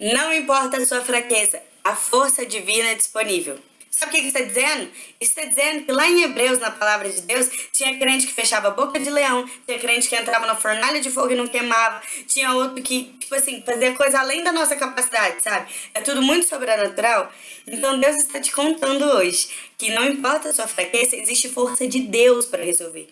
Não importa a sua fraqueza, a força divina é disponível. Sabe o que está dizendo? Está dizendo que lá em Hebreus, na palavra de Deus, tinha crente que fechava a boca de leão, tinha crente que entrava na fornalha de fogo e não queimava, tinha outro que, tipo assim, fazia coisa além da nossa capacidade, sabe? É tudo muito sobrenatural. Então Deus está te contando hoje que não importa a sua fraqueza, existe força de Deus para resolver.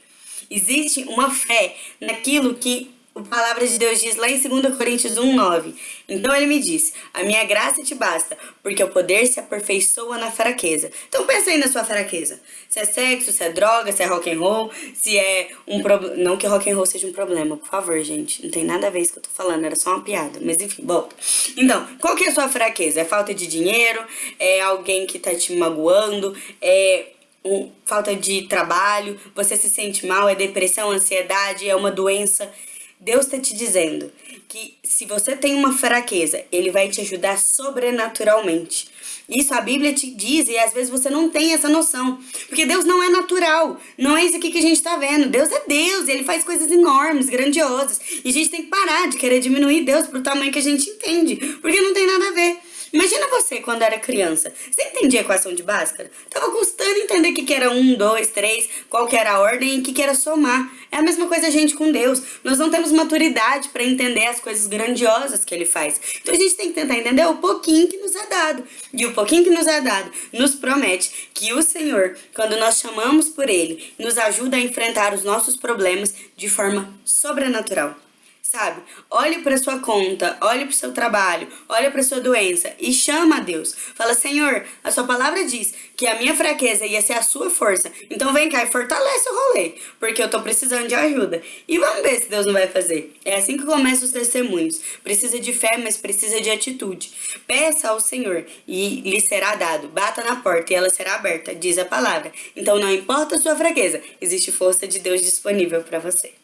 Existe uma fé naquilo que a palavra de Deus diz lá em 2 Coríntios 1,9. Então ele me disse, a minha graça te basta, porque o poder se aperfeiçoa na fraqueza. Então pensa aí na sua fraqueza. Se é sexo, se é droga, se é rock and roll, se é um problema... Não que rock and roll seja um problema, por favor, gente. Não tem nada a ver isso que eu tô falando, era só uma piada. Mas enfim, volta. Então, qual que é a sua fraqueza? É falta de dinheiro? É alguém que tá te magoando? É... Um, falta de trabalho, você se sente mal, é depressão, ansiedade, é uma doença Deus está te dizendo que se você tem uma fraqueza, Ele vai te ajudar sobrenaturalmente. Isso a Bíblia te diz e às vezes você não tem essa noção. Porque Deus não é natural. Não é isso aqui que a gente está vendo. Deus é Deus, Ele faz coisas enormes, grandiosas. E a gente tem que parar de querer diminuir Deus pro tamanho que a gente entende. Porque não tem nada a ver. Imagina você quando era criança. Você entendia a equação de Bhaskara? Tava custando entender o que, que era um, dois, três, qual que era a ordem e o que, que era somar. É a mesma coisa a gente com Deus. Nós não temos maturidade para entender as coisas grandiosas que Ele faz. Então a gente tem que tentar entender o pouquinho que nos é dado. E o pouquinho que nos é dado nos promete que o Senhor, quando nós chamamos por Ele, nos ajuda a enfrentar os nossos problemas de forma sobrenatural sabe? Olhe para sua conta, olhe para o seu trabalho, olhe para sua doença e chama a Deus. Fala, Senhor, a sua palavra diz que a minha fraqueza ia ser a sua força. Então vem cá e fortalece o rolê, porque eu tô precisando de ajuda. E vamos ver se Deus não vai fazer. É assim que começam os testemunhos. Precisa de fé, mas precisa de atitude. Peça ao Senhor e lhe será dado. Bata na porta e ela será aberta, diz a palavra. Então não importa a sua fraqueza, existe força de Deus disponível para você.